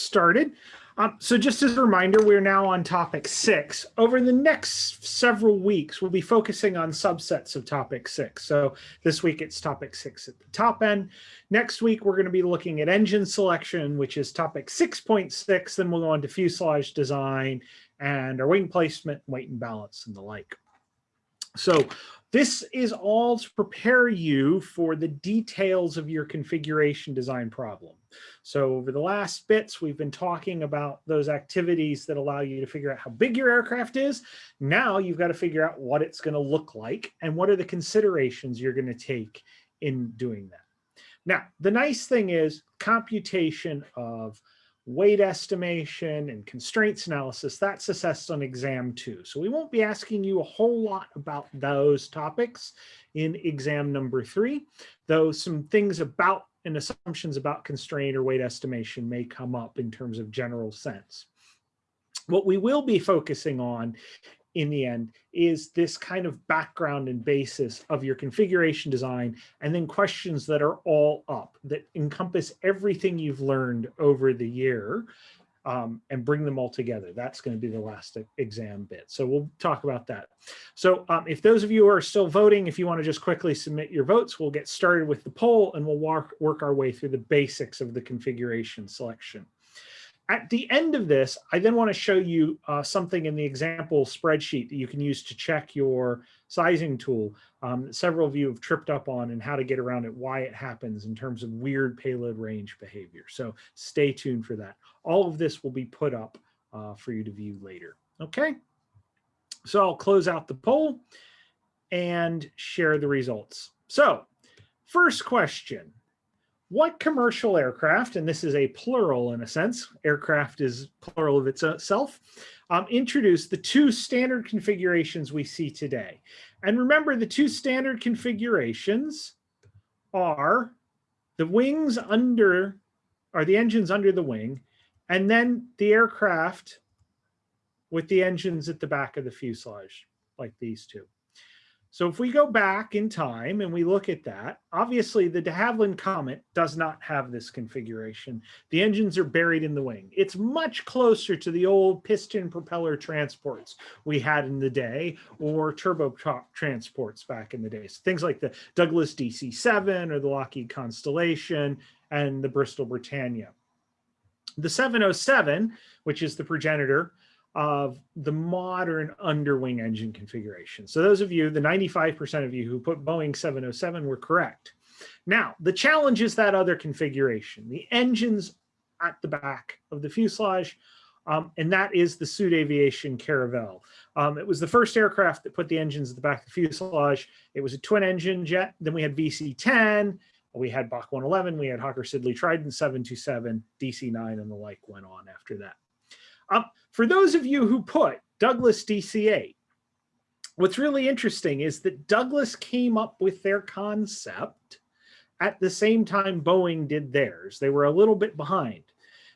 started. Um, so just as a reminder, we're now on topic six. Over the next several weeks, we'll be focusing on subsets of topic six. So this week it's topic six at the top end. Next week, we're going to be looking at engine selection, which is topic 6.6. Then we'll go on to fuselage design and our wing placement, weight and balance and the like. So this is all to prepare you for the details of your configuration design problem. So over the last bits, we've been talking about those activities that allow you to figure out how big your aircraft is. Now you've got to figure out what it's going to look like and what are the considerations you're going to take in doing that. Now, the nice thing is computation of weight estimation and constraints analysis, that's assessed on exam two. So we won't be asking you a whole lot about those topics in exam number three, though some things about and assumptions about constraint or weight estimation may come up in terms of general sense. What we will be focusing on in the end is this kind of background and basis of your configuration design and then questions that are all up that encompass everything you've learned over the year um, and bring them all together. That's going to be the last exam bit. So we'll talk about that. So um, if those of you are still voting, if you want to just quickly submit your votes, we'll get started with the poll and we'll work, work our way through the basics of the configuration selection. At the end of this, I then want to show you uh, something in the example spreadsheet that you can use to check your sizing tool. Um, several of you have tripped up on and how to get around it, why it happens in terms of weird payload range behavior. So stay tuned for that. All of this will be put up uh, for you to view later. Okay, so I'll close out the poll and share the results. So first question, what commercial aircraft, and this is a plural in a sense, aircraft is plural of itself, um, introduced the two standard configurations we see today. And remember the two standard configurations are the wings under, are the engines under the wing, and then the aircraft with the engines at the back of the fuselage, like these two. So if we go back in time and we look at that, obviously the de Havilland Comet does not have this configuration. The engines are buried in the wing. It's much closer to the old piston propeller transports we had in the day or turboprop transports back in the days. Things like the Douglas DC-7 or the Lockheed Constellation and the Bristol Britannia. The 707, which is the progenitor, of the modern underwing engine configuration. So those of you, the 95% of you who put Boeing 707 were correct. Now, the challenge is that other configuration, the engines at the back of the fuselage, um, and that is the Sud Aviation Caravelle. Um, it was the first aircraft that put the engines at the back of the fuselage. It was a twin engine jet. Then we had VC-10, we had BAC 111, we had Hawker Siddeley Trident 727, DC-9, and the like went on after that. Um, for those of you who put Douglas DC-8, what's really interesting is that Douglas came up with their concept at the same time Boeing did theirs. They were a little bit behind.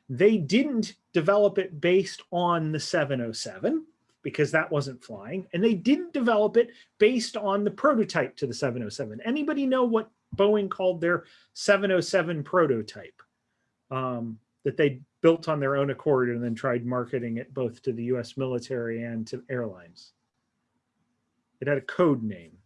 They didn't develop it based on the 707 because that wasn't flying. And they didn't develop it based on the prototype to the 707. Anybody know what Boeing called their 707 prototype um, that they built on their own accord and then tried marketing it both to the US military and to airlines. It had a code name.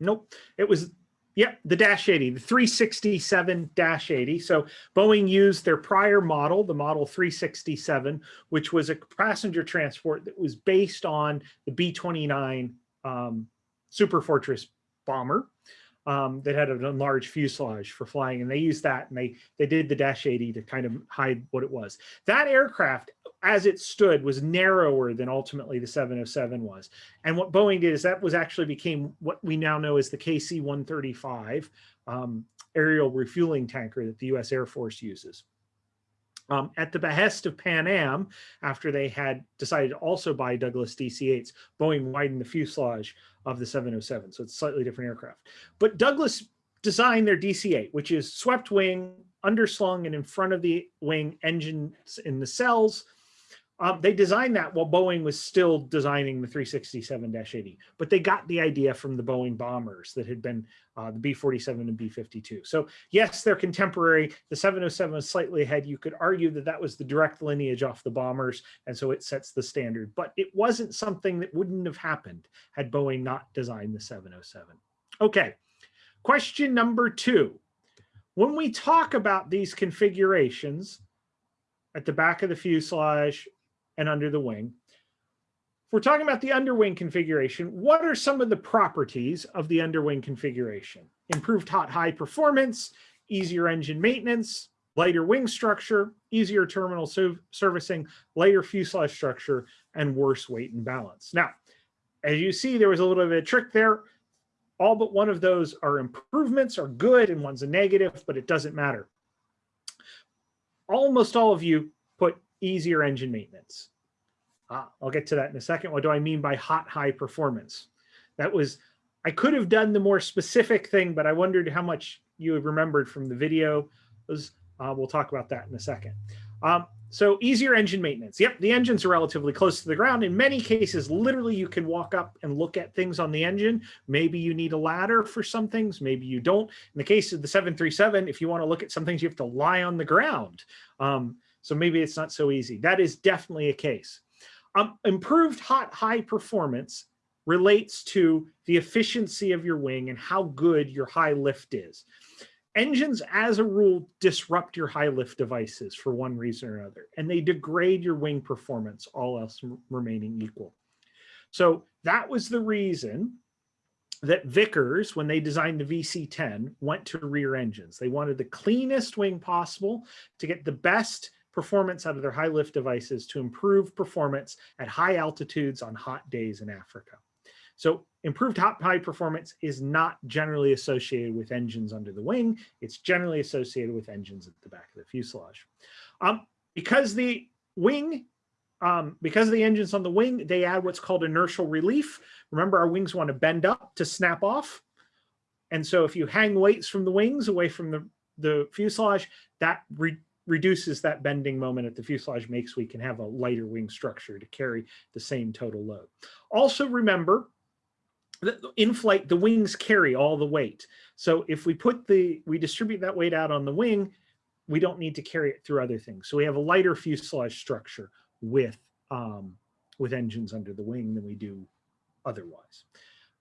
Nope, it was Yep, the Dash 80, the 367 Dash 80. So Boeing used their prior model, the Model 367, which was a passenger transport that was based on the B-29 um, Super Fortress bomber um, that had an enlarged fuselage for flying. And they used that and they, they did the Dash 80 to kind of hide what it was. That aircraft as it stood was narrower than ultimately the 707 was. And what Boeing did is that was actually became what we now know as the KC-135 um, aerial refueling tanker that the US Air Force uses. Um, at the behest of Pan Am, after they had decided to also buy Douglas DC-8s, Boeing widened the fuselage of the 707, so it's slightly different aircraft. But Douglas designed their DC-8, which is swept wing, underslung and in front of the wing engines in the cells, Um, they designed that while Boeing was still designing the 367-80, but they got the idea from the Boeing bombers that had been uh, the B-47 and B-52. So yes, they're contemporary. The 707 is slightly ahead. You could argue that that was the direct lineage off the bombers, and so it sets the standard. But it wasn't something that wouldn't have happened had Boeing not designed the 707. Okay, question number two. When we talk about these configurations at the back of the fuselage and under the wing, if we're talking about the underwing configuration, what are some of the properties of the underwing configuration? Improved hot high performance, easier engine maintenance, lighter wing structure, easier terminal servicing, lighter fuselage structure, and worse weight and balance. Now, as you see, there was a little bit of a trick there all but one of those are improvements are good and one's a negative, but it doesn't matter. Almost all of you put easier engine maintenance. Ah, I'll get to that in a second. What do I mean by hot high performance? That was, I could have done the more specific thing, but I wondered how much you remembered from the video. Was, uh, we'll talk about that in a second. Um, so easier engine maintenance. Yep, the engines are relatively close to the ground. In many cases, literally you can walk up and look at things on the engine. Maybe you need a ladder for some things, maybe you don't. In the case of the 737, if you want to look at some things, you have to lie on the ground. Um, so maybe it's not so easy. That is definitely a case. Um, improved hot high performance relates to the efficiency of your wing and how good your high lift is engines as a rule disrupt your high lift devices for one reason or another and they degrade your wing performance all else remaining equal so that was the reason that Vickers, when they designed the VC-10, went to rear engines. They wanted the cleanest wing possible to get the best performance out of their high lift devices to improve performance at high altitudes on hot days in Africa. So improved hot high performance is not generally associated with engines under the wing. It's generally associated with engines at the back of the fuselage. Um, because the wing, um, because of the engines on the wing, they add what's called inertial relief. Remember, our wings want to bend up to snap off. And so if you hang weights from the wings away from the, the fuselage, that re reduces that bending moment at the fuselage makes we can have a lighter wing structure to carry the same total load. Also remember in flight, the wings carry all the weight. So if we put the, we distribute that weight out on the wing, we don't need to carry it through other things. So we have a lighter fuselage structure with, um, with engines under the wing than we do otherwise.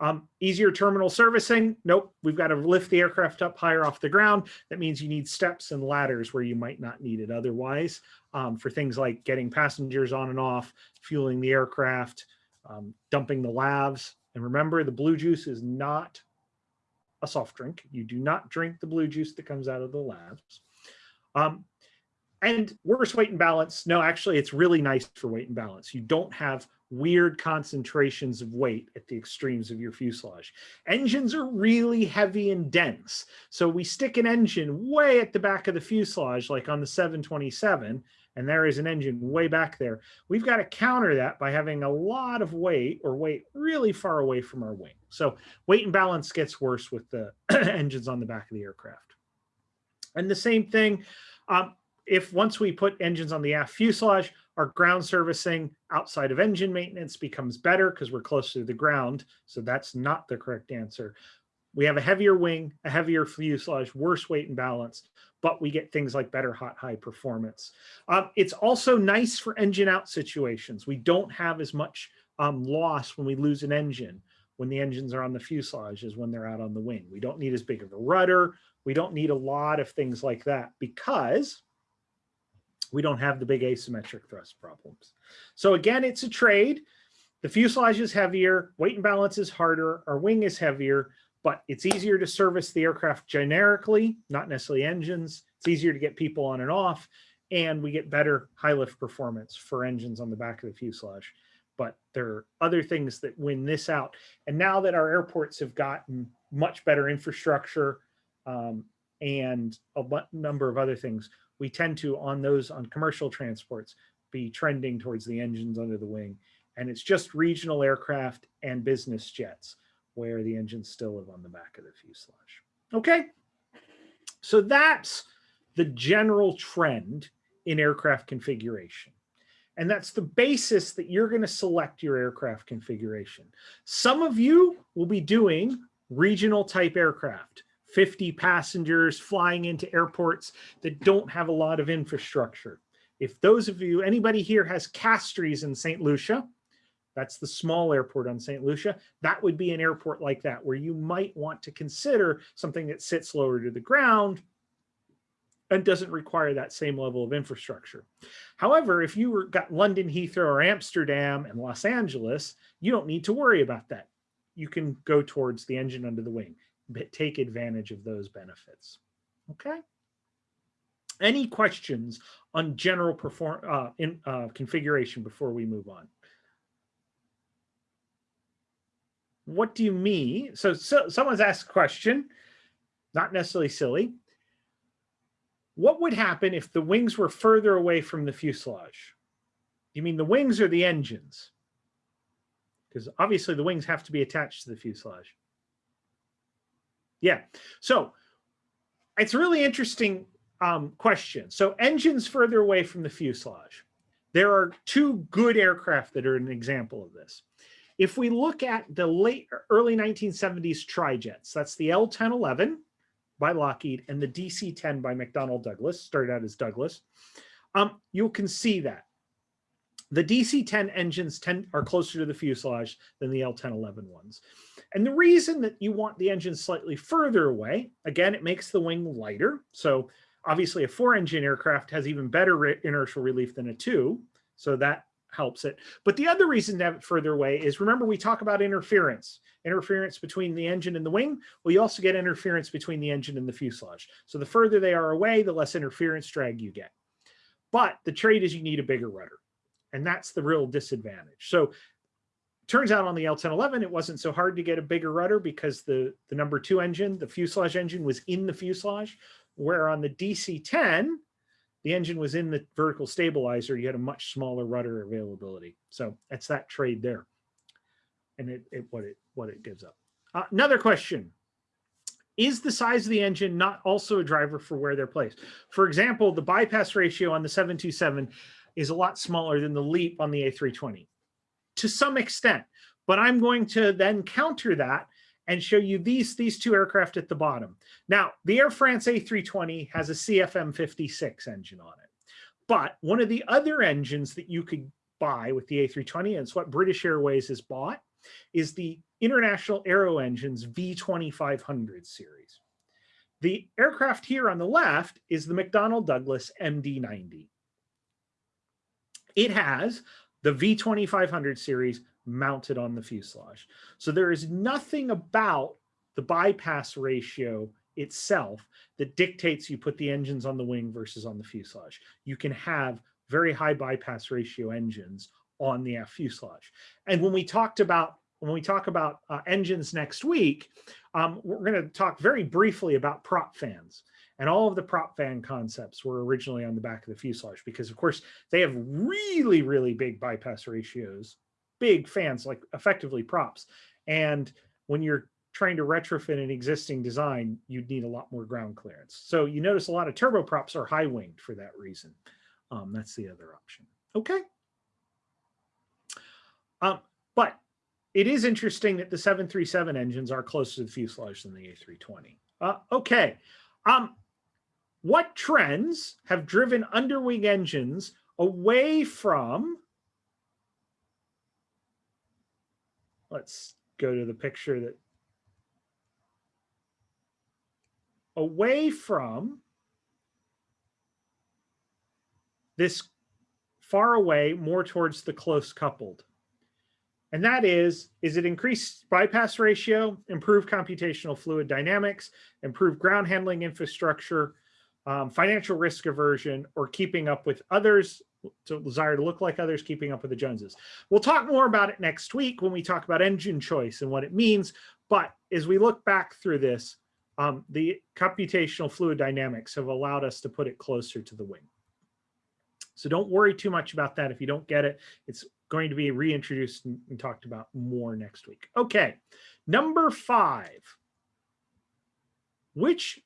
Um, easier terminal servicing. Nope, we've got to lift the aircraft up higher off the ground. That means you need steps and ladders where you might not need it otherwise um, for things like getting passengers on and off, fueling the aircraft, um, dumping the lavs, and remember, the blue juice is not a soft drink. You do not drink the blue juice that comes out of the labs. Um, and worse weight and balance. No, actually, it's really nice for weight and balance. You don't have weird concentrations of weight at the extremes of your fuselage. Engines are really heavy and dense. So we stick an engine way at the back of the fuselage, like on the 727, and there is an engine way back there. We've got to counter that by having a lot of weight or weight really far away from our wing. So weight and balance gets worse with the engines on the back of the aircraft. And the same thing, um, if once we put engines on the aft fuselage, our ground servicing outside of engine maintenance becomes better because we're closer to the ground. So that's not the correct answer. We have a heavier wing, a heavier fuselage, worse weight and balance, but we get things like better hot high performance. Um, it's also nice for engine out situations. We don't have as much um, loss when we lose an engine when the engines are on the fuselage as when they're out on the wing. We don't need as big of a rudder. We don't need a lot of things like that because we don't have the big asymmetric thrust problems. So again, it's a trade. The fuselage is heavier, weight and balance is harder, our wing is heavier, but it's easier to service the aircraft generically, not necessarily engines. It's easier to get people on and off, and we get better high lift performance for engines on the back of the fuselage. But there are other things that win this out. And now that our airports have gotten much better infrastructure um, and a number of other things, we tend to, on those on commercial transports, be trending towards the engines under the wing. And it's just regional aircraft and business jets where the engines still live on the back of the fuselage. Okay, so that's the general trend in aircraft configuration. And that's the basis that you're going to select your aircraft configuration. Some of you will be doing regional type aircraft, 50 passengers flying into airports that don't have a lot of infrastructure. If those of you, anybody here has Castries in St. Lucia, that's the small airport on St. Lucia. That would be an airport like that where you might want to consider something that sits lower to the ground and doesn't require that same level of infrastructure. However, if you were, got London Heathrow or Amsterdam and Los Angeles, you don't need to worry about that. You can go towards the engine under the wing, take advantage of those benefits. Okay. Any questions on general perform uh, in uh, configuration before we move on? What do you mean? So, so someone's asked a question, not necessarily silly what would happen if the wings were further away from the fuselage? You mean the wings or the engines? Because obviously the wings have to be attached to the fuselage. Yeah, so it's a really interesting um, question. So engines further away from the fuselage. There are two good aircraft that are an example of this. If we look at the late early 1970s trijets, that's the L1011, by Lockheed and the DC-10 by McDonnell Douglas, started out as Douglas, um, you can see that. The DC-10 engines tend, are closer to the fuselage than the L-1011 ones. And the reason that you want the engine slightly further away, again, it makes the wing lighter. So obviously a four engine aircraft has even better re inertial relief than a two. So that helps it. But the other reason to have it further away is remember we talk about interference, interference between the engine and the wing. Well, you also get interference between the engine and the fuselage. So the further they are away, the less interference drag you get. But the trade is you need a bigger rudder. And that's the real disadvantage. So turns out on the L1011, it wasn't so hard to get a bigger rudder because the, the number two engine, the fuselage engine was in the fuselage, where on the DC-10, the engine was in the vertical stabilizer, you had a much smaller rudder availability. So that's that trade there. And it, it what it what it gives up. Uh, another question. Is the size of the engine not also a driver for where they're placed? For example, the bypass ratio on the 727 is a lot smaller than the LEAP on the A320 to some extent. But I'm going to then counter that and show you these, these two aircraft at the bottom. Now, the Air France A320 has a CFM56 engine on it. But one of the other engines that you could buy with the A320, and it's what British Airways has bought, is the International Aero Engines V2500 series. The aircraft here on the left is the McDonnell Douglas MD-90. It has the V2500 series mounted on the fuselage. So there is nothing about the bypass ratio itself that dictates you put the engines on the wing versus on the fuselage. You can have very high bypass ratio engines on the F fuselage. And when we talked about when we talk about uh, engines next week, um, we're going to talk very briefly about prop fans. And all of the prop fan concepts were originally on the back of the fuselage because, of course, they have really, really big bypass ratios big fans, like effectively props. And when you're trying to retrofit an existing design, you'd need a lot more ground clearance. So you notice a lot of turboprops are high winged for that reason. Um, that's the other option. Okay. Um, but it is interesting that the 737 engines are closer to the fuselage than the A320. Uh, okay. Um, what trends have driven underwing engines away from let's go to the picture that away from this far away, more towards the close coupled. And that is, is it increased bypass ratio, improved computational fluid dynamics, improved ground handling infrastructure, um, financial risk aversion, or keeping up with others to desire to look like others, keeping up with the Joneses. We'll talk more about it next week when we talk about engine choice and what it means. But as we look back through this, um, the computational fluid dynamics have allowed us to put it closer to the wing. So don't worry too much about that. If you don't get it, it's going to be reintroduced and, and talked about more next week. Okay, number five. Which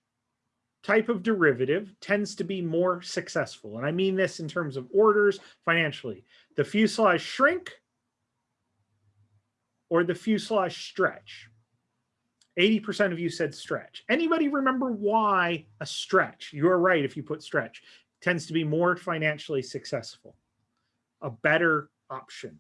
type of derivative tends to be more successful. And I mean this in terms of orders financially. The fuselage shrink or the fuselage stretch. 80% of you said stretch. Anybody remember why a stretch? You're right if you put stretch. Tends to be more financially successful. A better option.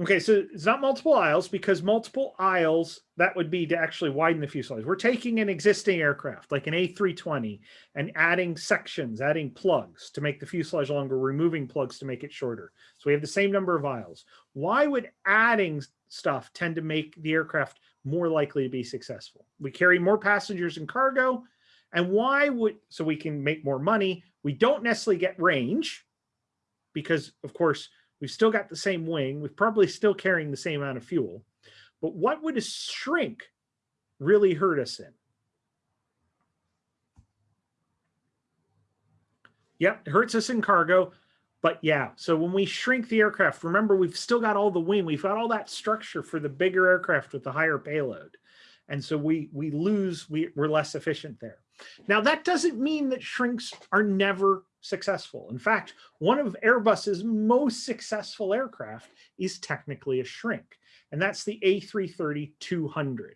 Okay, so it's not multiple aisles because multiple aisles, that would be to actually widen the fuselage. We're taking an existing aircraft like an A320 and adding sections, adding plugs to make the fuselage longer, removing plugs to make it shorter. So we have the same number of aisles. Why would adding stuff tend to make the aircraft more likely to be successful? We carry more passengers and cargo. And why would, so we can make more money. We don't necessarily get range because of course, We've still got the same wing. We're probably still carrying the same amount of fuel. But what would a shrink really hurt us in? Yep, it hurts us in cargo. But yeah, so when we shrink the aircraft, remember, we've still got all the wing. We've got all that structure for the bigger aircraft with the higher payload. And so we, we lose, we, we're less efficient there. Now, that doesn't mean that shrinks are never successful. In fact, one of Airbus's most successful aircraft is technically a shrink, and that's the A330-200.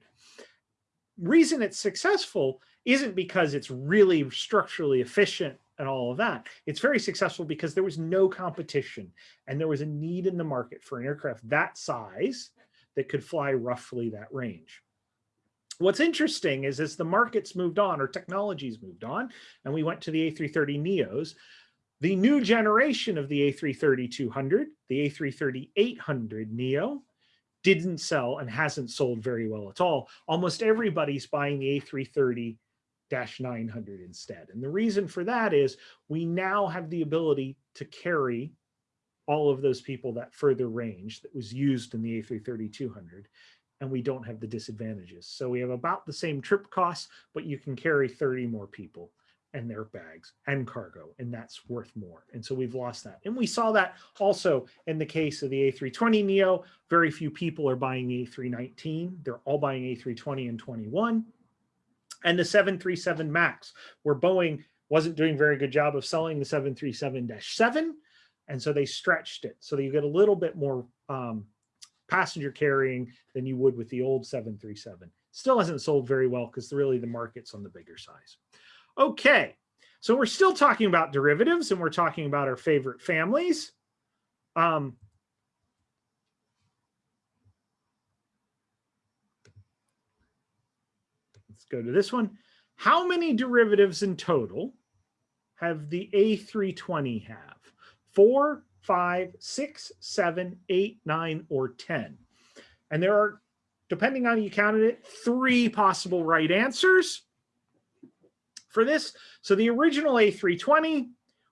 Reason it's successful isn't because it's really structurally efficient and all of that. It's very successful because there was no competition and there was a need in the market for an aircraft that size that could fly roughly that range what's interesting is as the markets moved on or technologies moved on and we went to the A330 Neos, the new generation of the A330-200, the A330-800 Neo, didn't sell and hasn't sold very well at all. Almost everybody's buying the A330 900 instead. And the reason for that is we now have the ability to carry all of those people that further range that was used in the A330-200 and we don't have the disadvantages. So we have about the same trip costs, but you can carry 30 more people and their bags and cargo, and that's worth more. And so we've lost that. And we saw that also in the case of the A320 Neo. Very few people are buying the A319. They're all buying A320 and 21. And the 737 MAX, where Boeing wasn't doing a very good job of selling the 737-7, and so they stretched it. So you get a little bit more um, passenger carrying than you would with the old 737. Still hasn't sold very well because really the market's on the bigger size. Okay, so we're still talking about derivatives and we're talking about our favorite families. Um, let's go to this one. How many derivatives in total have the A320 have? Four, five, six, seven, eight, nine, or 10. And there are, depending on how you counted it, three possible right answers for this. So the original A320,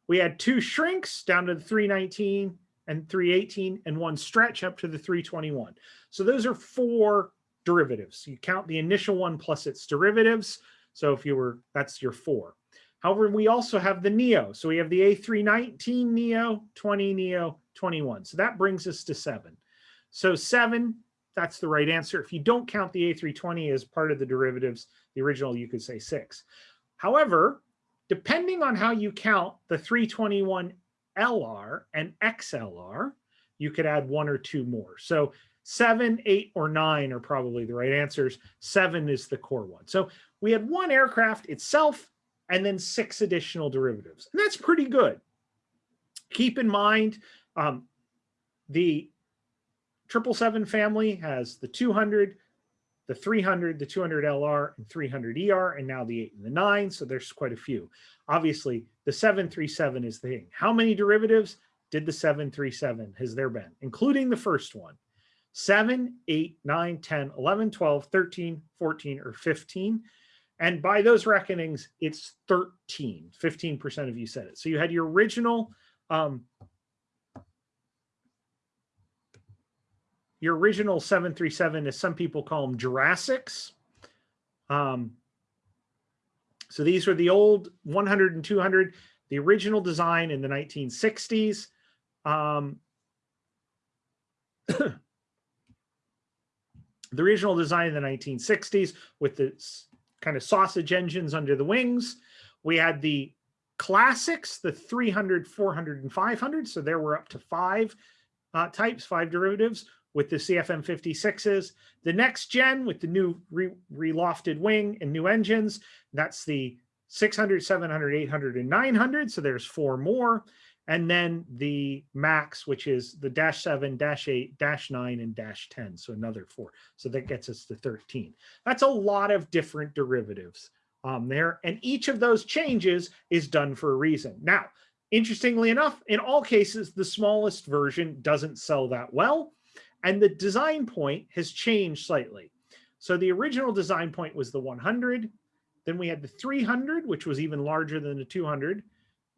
we had two shrinks down to the 319 and 318 and one stretch up to the 321. So those are four derivatives. You count the initial one plus its derivatives. So if you were, that's your four. However, we also have the Neo. So we have the A319 Neo, 20 Neo, 21. So that brings us to seven. So seven, that's the right answer. If you don't count the A320 as part of the derivatives, the original, you could say six. However, depending on how you count the 321 LR and XLR, you could add one or two more. So seven, eight, or nine are probably the right answers. Seven is the core one. So we had one aircraft itself and then six additional derivatives. And that's pretty good. Keep in mind, um, the 777 family has the 200, the 300, the 200 LR, and 300 ER, and now the 8 and the 9, so there's quite a few. Obviously, the 737 is the thing. How many derivatives did the 737 has there been, including the first one? 7, 8, 9, 10, 11, 12, 13, 14, or 15. And by those reckonings, it's 13, 15% of you said it. So you had your original, um, your original 737, as some people call them Jurassics. Um, so these were the old 100 and 200, the original design in the 1960s. Um, The original design in the 1960s with the kind of sausage engines under the wings. We had the classics, the 300, 400, and 500. So there were up to five uh, types, five derivatives with the CFM 56s. The next gen with the new re relofted wing and new engines, that's the 600, 700, 800, and 900. So there's four more. And then the max, which is the dash seven, dash eight, dash nine, and dash 10. So another four. So that gets us to 13. That's a lot of different derivatives um, there. And each of those changes is done for a reason. Now, interestingly enough, in all cases, the smallest version doesn't sell that well. And the design point has changed slightly. So the original design point was the 100. Then we had the 300, which was even larger than the 200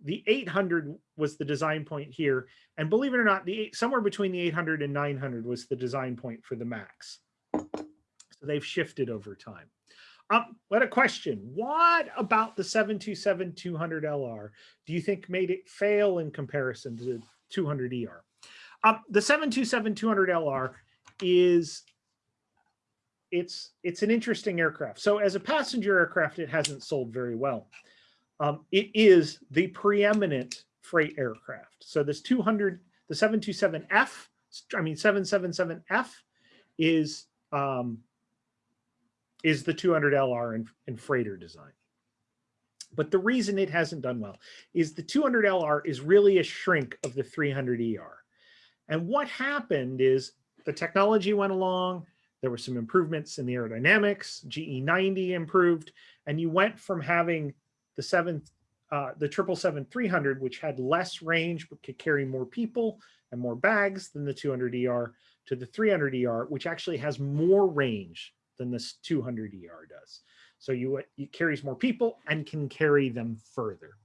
the 800 was the design point here. And believe it or not, the somewhere between the 800 and 900 was the design point for the Max. So they've shifted over time. Um, what a question. What about the 727-200LR do you think made it fail in comparison to the 200ER? Um, the 727-200LR is it's it's an interesting aircraft. So as a passenger aircraft, it hasn't sold very well um, it is the preeminent freight aircraft. So this 200, the 727F, I mean 777F is um, is the 200LR in, in freighter design. But the reason it hasn't done well is the 200LR is really a shrink of the 300ER. And what happened is the technology went along, there were some improvements in the aerodynamics, GE90 improved, and you went from having the seven, uh, the triple seven three hundred, which had less range but could carry more people and more bags than the 200 ER, to the 300 ER, which actually has more range than this 200 ER does. So you it carries more people and can carry them further.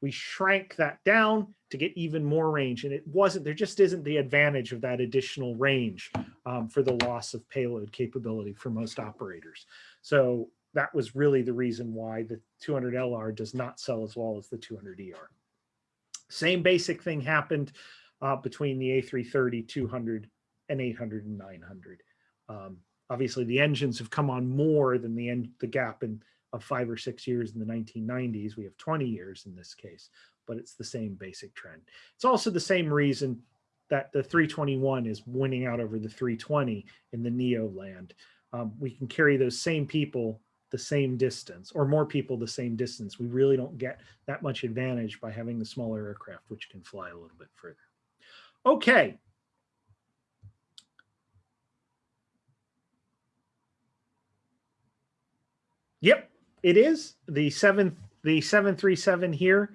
We shrank that down to get even more range, and it wasn't there. Just isn't the advantage of that additional range um, for the loss of payload capability for most operators. So that was really the reason why the 200LR does not sell as well as the 200ER. Same basic thing happened uh, between the A330, 200, and 800 and 900. Um, obviously, the engines have come on more than the end, the gap in of five or six years in the 1990s. We have 20 years in this case, but it's the same basic trend. It's also the same reason that the 321 is winning out over the 320 in the NEO land. Um, we can carry those same people the same distance or more people the same distance. We really don't get that much advantage by having the smaller aircraft, which can fly a little bit further. Okay. Yep, it is the seven, the 737 here,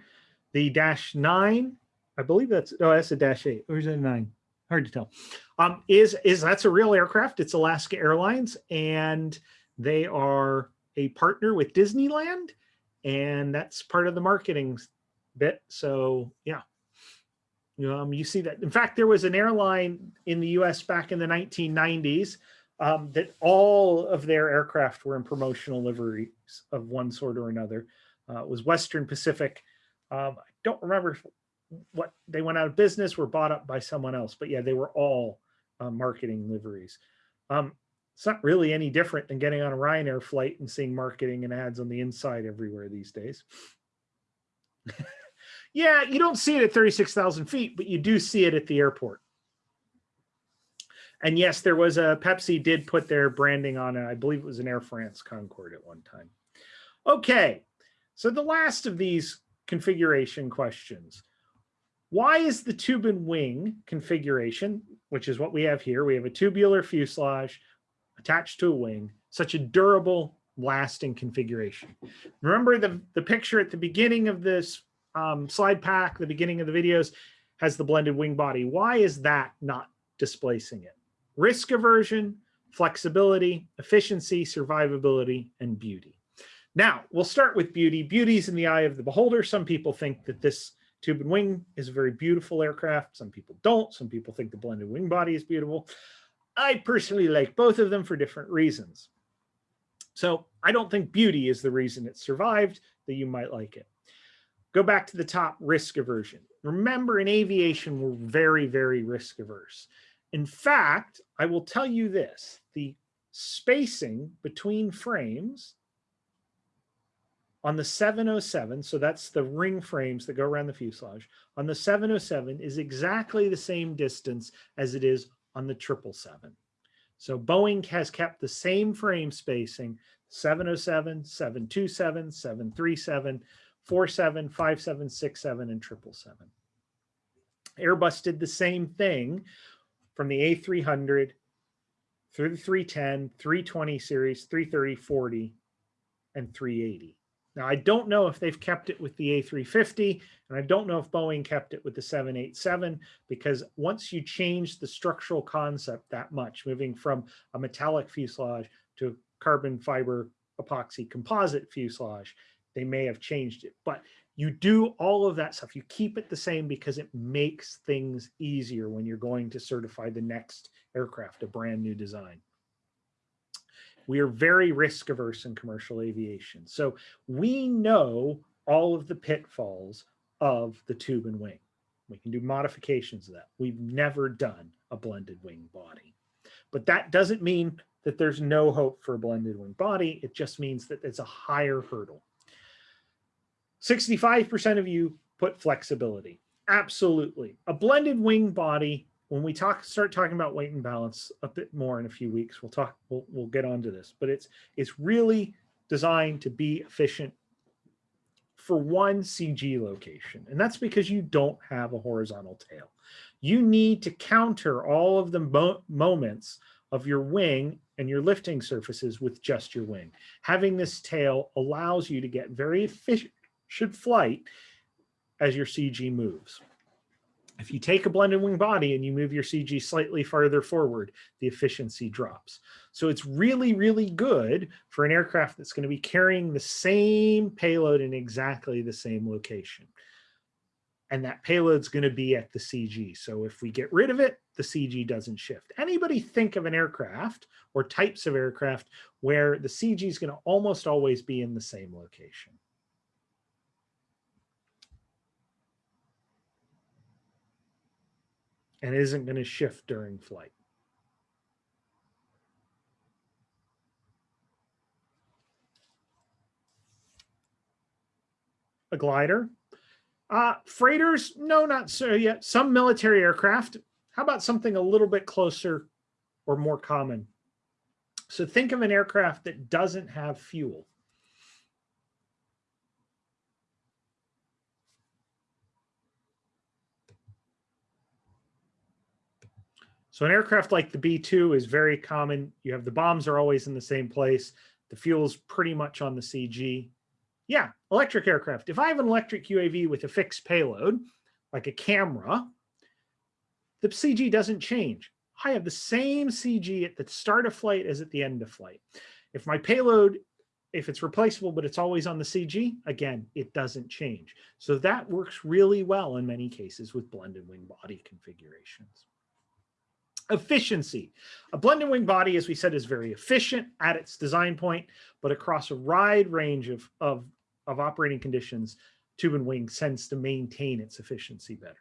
the dash nine. I believe that's, oh, that's a dash eight. Or is it a nine? Hard to tell. Um, is, is that's a real aircraft. It's Alaska Airlines and they are a partner with Disneyland, and that's part of the marketing bit. So yeah, um, you see that. In fact, there was an airline in the U.S. back in the 1990s um, that all of their aircraft were in promotional liveries of one sort or another. Uh, it was Western Pacific. Um, I don't remember what they went out of business, were bought up by someone else, but yeah, they were all uh, marketing liveries. Um, it's not really any different than getting on a Ryanair flight and seeing marketing and ads on the inside everywhere these days. yeah, you don't see it at 36,000 feet, but you do see it at the airport. And yes, there was a Pepsi did put their branding on it. I believe it was an Air France Concorde at one time. Okay, so the last of these configuration questions. Why is the tube and wing configuration, which is what we have here, we have a tubular fuselage, attached to a wing, such a durable, lasting configuration. Remember the, the picture at the beginning of this um, slide pack, the beginning of the videos, has the blended wing body. Why is that not displacing it? Risk aversion, flexibility, efficiency, survivability, and beauty. Now, we'll start with beauty. Beauty's in the eye of the beholder. Some people think that this tube and wing is a very beautiful aircraft. Some people don't. Some people think the blended wing body is beautiful. I personally like both of them for different reasons. So I don't think beauty is the reason it survived, that you might like it. Go back to the top risk aversion. Remember in aviation, we're very, very risk averse. In fact, I will tell you this, the spacing between frames on the 707, so that's the ring frames that go around the fuselage, on the 707 is exactly the same distance as it is on the 777. So Boeing has kept the same frame spacing, 707, 727, 737, 47, 57, 67, and 777. Airbus did the same thing from the A300 through the 310, 320 series, 330, 40, and 380. Now, I don't know if they've kept it with the A350, and I don't know if Boeing kept it with the 787, because once you change the structural concept that much, moving from a metallic fuselage to carbon fiber epoxy composite fuselage, they may have changed it. But you do all of that stuff. You keep it the same because it makes things easier when you're going to certify the next aircraft, a brand new design we are very risk averse in commercial aviation. So we know all of the pitfalls of the tube and wing. We can do modifications of that. We've never done a blended wing body. But that doesn't mean that there's no hope for a blended wing body. It just means that it's a higher hurdle. 65% of you put flexibility. Absolutely. A blended wing body when we talk start talking about weight and balance a bit more in a few weeks we'll talk we'll, we'll get onto this but it's it's really designed to be efficient for one cg location and that's because you don't have a horizontal tail. You need to counter all of the mo moments of your wing and your lifting surfaces with just your wing. Having this tail allows you to get very efficient should flight as your cg moves if you take a blended wing body and you move your CG slightly farther forward, the efficiency drops. So it's really, really good for an aircraft that's going to be carrying the same payload in exactly the same location. And that payload's going to be at the CG. So if we get rid of it, the CG doesn't shift. Anybody think of an aircraft or types of aircraft where the CG is going to almost always be in the same location? And isn't going to shift during flight. A glider. Uh, freighters, no, not so yet. Some military aircraft. How about something a little bit closer or more common? So think of an aircraft that doesn't have fuel. So an aircraft like the B-2 is very common. You have the bombs are always in the same place. The fuel's pretty much on the CG. Yeah, electric aircraft. If I have an electric UAV with a fixed payload, like a camera, the CG doesn't change. I have the same CG at the start of flight as at the end of flight. If my payload, if it's replaceable, but it's always on the CG, again, it doesn't change. So that works really well in many cases with blended wing body configurations. Efficiency. A blended wing body, as we said, is very efficient at its design point, but across a wide range of, of, of operating conditions, tube and wing tends to maintain its efficiency better.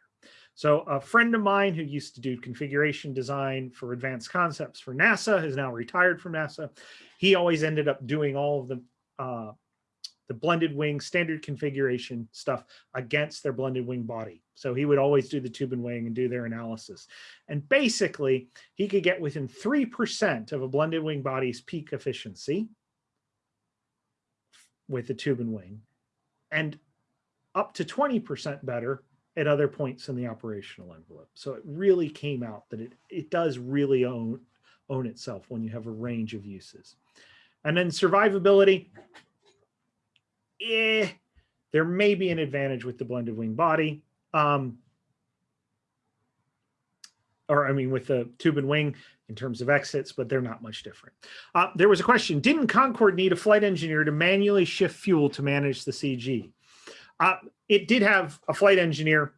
So a friend of mine who used to do configuration design for advanced concepts for NASA has now retired from NASA. He always ended up doing all of the uh, the blended wing standard configuration stuff against their blended wing body. So he would always do the tube and wing and do their analysis. And basically he could get within 3% of a blended wing body's peak efficiency with the tube and wing and up to 20% better at other points in the operational envelope. So it really came out that it, it does really own, own itself when you have a range of uses. And then survivability, eh, there may be an advantage with the blended wing body. Um, or I mean, with the tube and wing in terms of exits, but they're not much different. Uh, there was a question, didn't Concorde need a flight engineer to manually shift fuel to manage the CG? Uh, it did have a flight engineer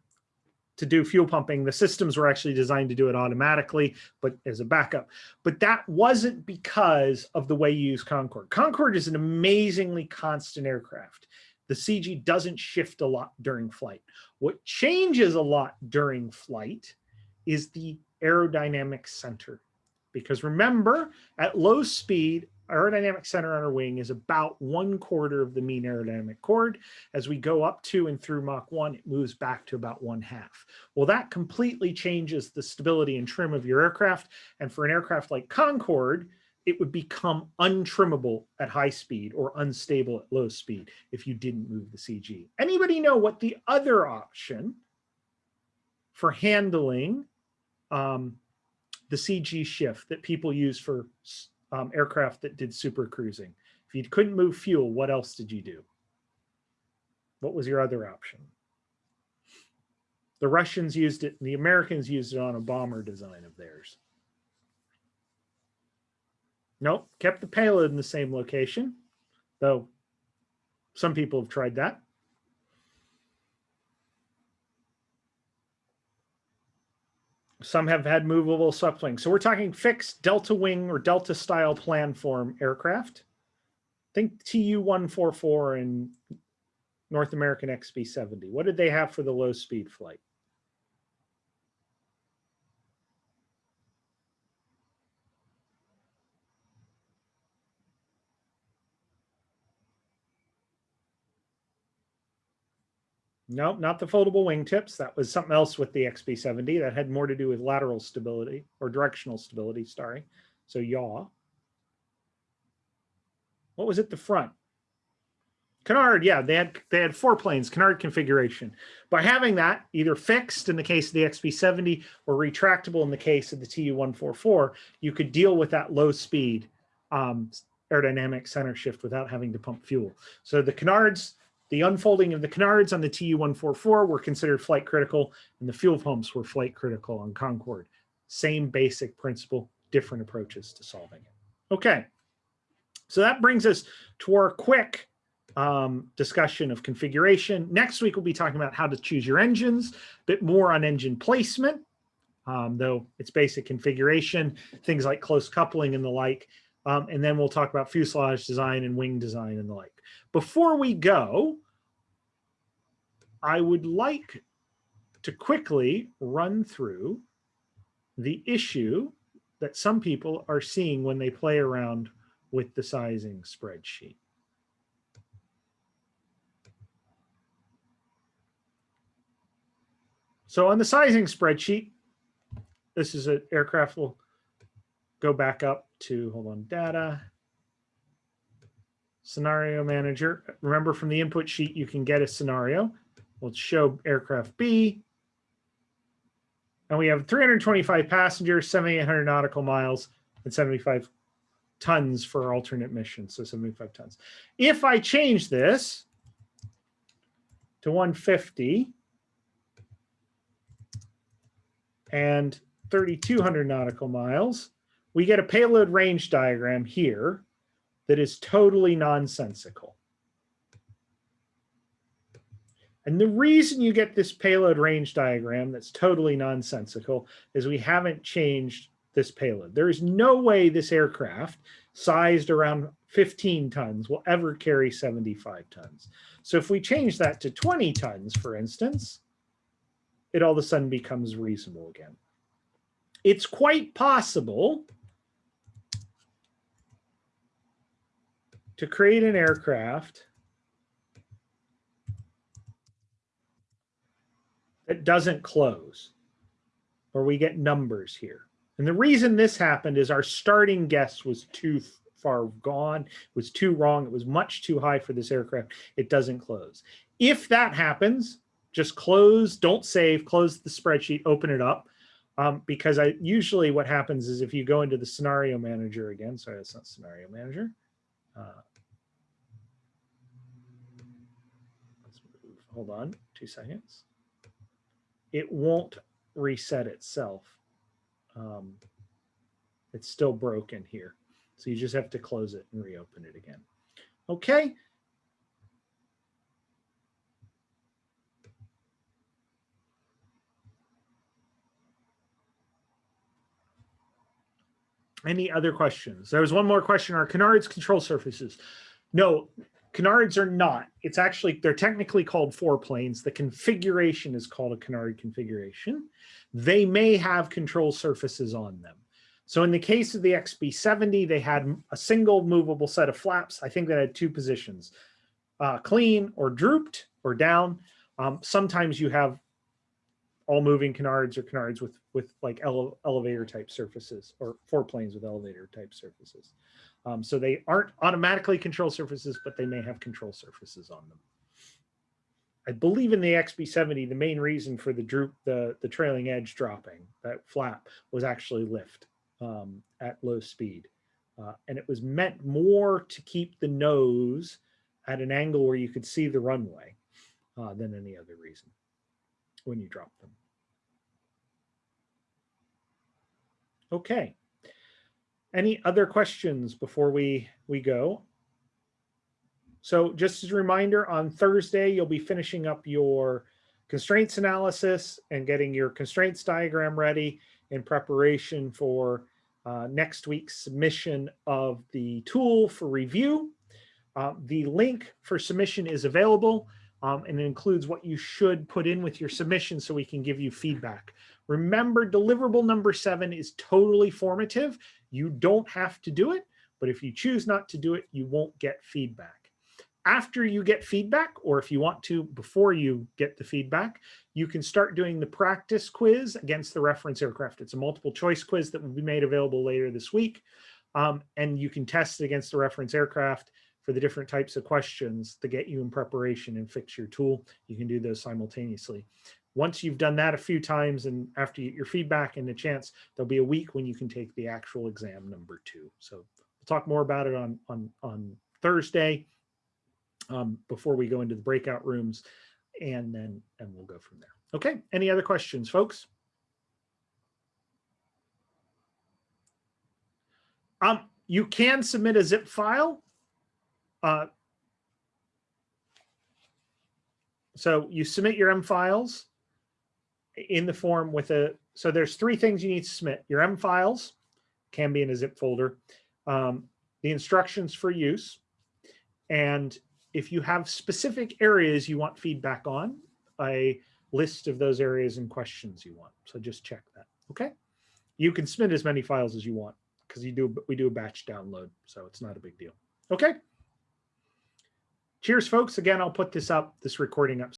to do fuel pumping. The systems were actually designed to do it automatically, but as a backup. But that wasn't because of the way you use Concorde. Concorde is an amazingly constant aircraft. The CG doesn't shift a lot during flight. What changes a lot during flight is the aerodynamic center. because remember at low speed, aerodynamic center on our wing is about one quarter of the mean aerodynamic chord. As we go up to and through Mach 1, it moves back to about one half. Well, that completely changes the stability and trim of your aircraft. And for an aircraft like Concorde, it would become untrimmable at high speed or unstable at low speed if you didn't move the CG. Anybody know what the other option for handling um, the CG shift that people use for um, aircraft that did super cruising. If you couldn't move fuel, what else did you do? What was your other option? The Russians used it, the Americans used it on a bomber design of theirs. Nope, kept the payload in the same location, though some people have tried that. Some have had movable swept wings. So we're talking fixed delta wing or delta style planform aircraft. Think TU-144 and North American XB-70. What did they have for the low speed flight? No, not the foldable wingtips. That was something else with the XB70 that had more to do with lateral stability or directional stability, sorry. So yaw. What was it, the front? Canard, yeah, they had they had foreplanes, Canard configuration. By having that either fixed in the case of the XB70 or retractable in the case of the TU-144, you could deal with that low speed um, aerodynamic center shift without having to pump fuel. So the Canards the unfolding of the canards on the TU-144 were considered flight critical, and the fuel pumps were flight critical on Concorde. Same basic principle, different approaches to solving it. Okay, so that brings us to our quick um, discussion of configuration. Next week, we'll be talking about how to choose your engines, a bit more on engine placement, um, though it's basic configuration, things like close coupling and the like. Um, and then we'll talk about fuselage design and wing design and the like. Before we go, I would like to quickly run through the issue that some people are seeing when they play around with the sizing spreadsheet. So on the sizing spreadsheet, this is an aircraft. We'll go back up to, hold on, data scenario manager. Remember from the input sheet, you can get a scenario. We'll show aircraft B. And we have 325 passengers, 7,800 nautical miles, and 75 tons for alternate missions, so 75 tons. If I change this to 150 and 3,200 nautical miles, we get a payload range diagram here that is totally nonsensical. And the reason you get this payload range diagram that's totally nonsensical is we haven't changed this payload. There is no way this aircraft sized around 15 tons will ever carry 75 tons. So if we change that to 20 tons, for instance, it all of a sudden becomes reasonable again. It's quite possible to create an aircraft that doesn't close, or we get numbers here. And the reason this happened is our starting guess was too far gone, it was too wrong, it was much too high for this aircraft. It doesn't close. If that happens, just close, don't save, close the spreadsheet, open it up. Um, because I usually what happens is if you go into the scenario manager again, sorry, that's not scenario manager. Uh, let's move, hold on two seconds. It won't reset itself. Um, it's still broken here. So you just have to close it and reopen it again. Okay. Any other questions? There was one more question. Are canards control surfaces? No, canards are not. It's actually, they're technically called foreplanes. The configuration is called a canard configuration. They may have control surfaces on them. So in the case of the XB70, they had a single movable set of flaps. I think that had two positions, uh, clean or drooped or down. Um, sometimes you have all moving canards or canards with with like ele elevator type surfaces or foreplanes with elevator type surfaces. Um, so they aren't automatically control surfaces, but they may have control surfaces on them. I believe in the XB70, the main reason for the droop, the, the trailing edge dropping, that flap, was actually lift um, at low speed. Uh, and it was meant more to keep the nose at an angle where you could see the runway uh, than any other reason when you drop them. Okay. Any other questions before we, we go? So just as a reminder, on Thursday, you'll be finishing up your constraints analysis and getting your constraints diagram ready in preparation for uh, next week's submission of the tool for review. Uh, the link for submission is available um, and it includes what you should put in with your submission so we can give you feedback. Remember, deliverable number seven is totally formative. You don't have to do it, but if you choose not to do it, you won't get feedback. After you get feedback, or if you want to before you get the feedback, you can start doing the practice quiz against the reference aircraft. It's a multiple choice quiz that will be made available later this week. Um, and you can test it against the reference aircraft for the different types of questions to get you in preparation and fix your tool. You can do those simultaneously. Once you've done that a few times and after you get your feedback and a chance, there'll be a week when you can take the actual exam number two. So we'll talk more about it on, on, on Thursday um, before we go into the breakout rooms and then and we'll go from there. Okay, any other questions, folks? Um, you can submit a zip file uh, so you submit your M files in the form with a, so there's three things you need to submit. Your M files can be in a zip folder, um, the instructions for use, and if you have specific areas you want feedback on, a list of those areas and questions you want. So just check that, okay? You can submit as many files as you want because you do we do a batch download, so it's not a big deal. Okay. Cheers, folks. Again, I'll put this up, this recording up